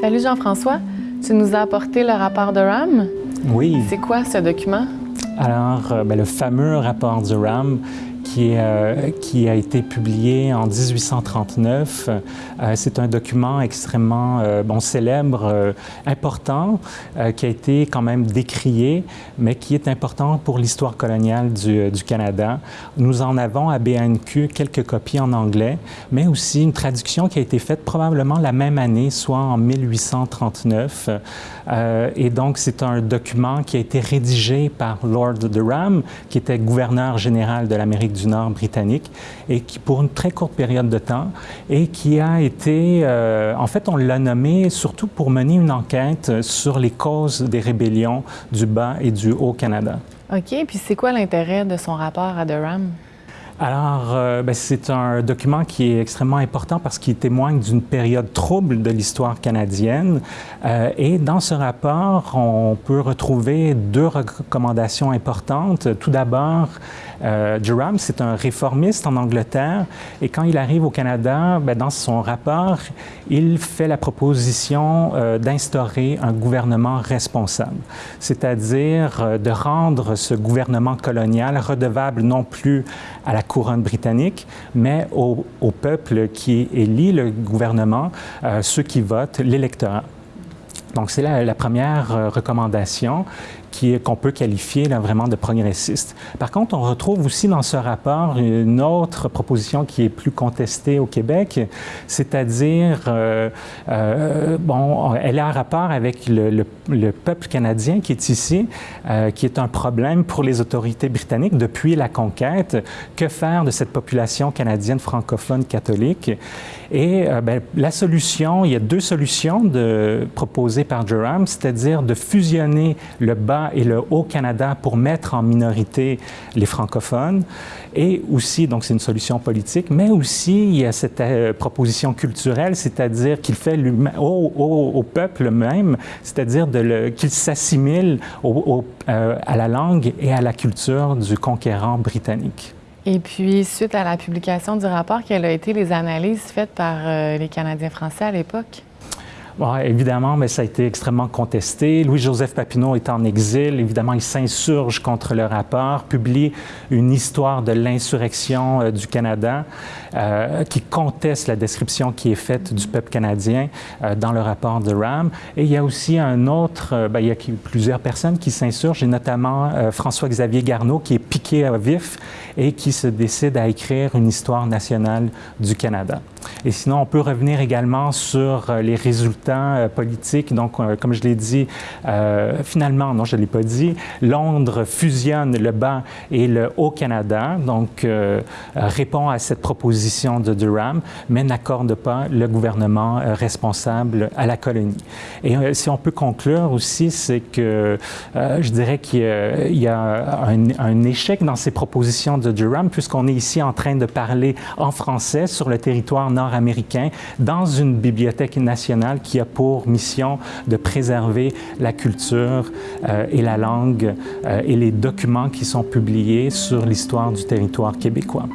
Salut Jean-François, tu nous as apporté le rapport de RAM? Oui. C'est quoi ce document? Alors, euh, ben, le fameux rapport du RAM qui, euh, qui, a été publié en 1839. Euh, c'est un document extrêmement célèbre, important, qui a été quand même décrié, mais qui est important pour l'histoire coloniale du, Canada. Nous en avons à BNQ quelques copies en anglais, mais aussi une traduction qui a été faite probablement la même année, soit en 1839. Euh, et donc, c'est un document qui a été rédigé par Lord Durham, qui était gouverneur général de l'Amérique du Nord britannique, et qui, pour une très courte période de temps, et qui a été, euh, en fait, on l'a nommé surtout pour mener une enquête sur les causes des rébellions du Bas et du Haut-Canada. OK, puis c'est quoi l'intérêt de son rapport à Durham? Alors, euh, ben, c'est un document qui est extrêmement important parce qu'il témoigne d'une période trouble de l'histoire canadienne. Euh, et dans ce rapport, on peut retrouver deux recommandations importantes. Tout d'abord, euh, Durham, c'est un réformiste en Angleterre et quand il arrive au Canada, ben, dans son rapport, il fait la proposition euh, d'instaurer un gouvernement responsable, c'est-à-dire de rendre ce gouvernement colonial redevable non plus à la couronne britannique, mais au, peuple qui élit le gouvernement, euh, ceux qui votent, l'électorat. Donc, c'est la, première euh, qu'on peut qualifier vraiment de progressiste. Par contre, on retrouve aussi dans ce rapport une autre proposition qui est plus contestée au Québec, c'est-à-dire, euh, euh, bon, elle a un rapport avec le, le, le, peuple canadien qui est ici, euh, qui est un problème pour les autorités britanniques depuis la conquête. Que faire de cette population canadienne francophone catholique? Et ben, la solution, il y a deux solutions proposées par Durham, c'est-à-dire de fusionner le bas et le Haut-Canada pour mettre en minorité les francophones. Et aussi, donc c'est une solution politique, mais aussi il y a cette euh, proposition culturelle, c'est-à-dire qu'il fait au, peuple même, c'est-à-dire qu'il s'assimile euh, à la langue et à la culture du conquérant britannique. Et puis, suite à la publication du rapport, quelles ont été les analyses faites par euh, les Canadiens français à l'époque? Bon, évidemment, mais ça a été extrêmement contesté. Louis-Joseph Papineau est en exil. Évidemment, il s'insurge contre le rapport, publie une histoire de l'insurrection euh, du Canada euh, qui conteste la description qui est faite du peuple canadien euh, dans le rapport de Ram. Et il y a aussi un autre, ben, il y a plusieurs personnes qui s'insurgent, et notamment François-Xavier Garneau qui est piqué à vif et qui se décide à écrire une histoire nationale du Canada. Et sinon, on peut revenir également sur les résultats politiques. Donc, comme je l'ai dit, euh, finalement, non, je ne l'ai pas dit, Londres fusionne le Bas et le Haut-Canada, donc euh, répond à cette proposition de Durham, mais n'accorde pas le gouvernement euh, responsable à la colonie. Et si on peut conclure aussi, c'est que je dirais qu'il y a un, un, échec dans ces propositions de Durham, puisqu'on est ici en train de parler en français sur le territoire nord-américain dans une bibliothèque nationale qui a pour mission de préserver la culture euh, et la langue euh, et les documents qui sont publiés sur l'histoire du territoire québécois.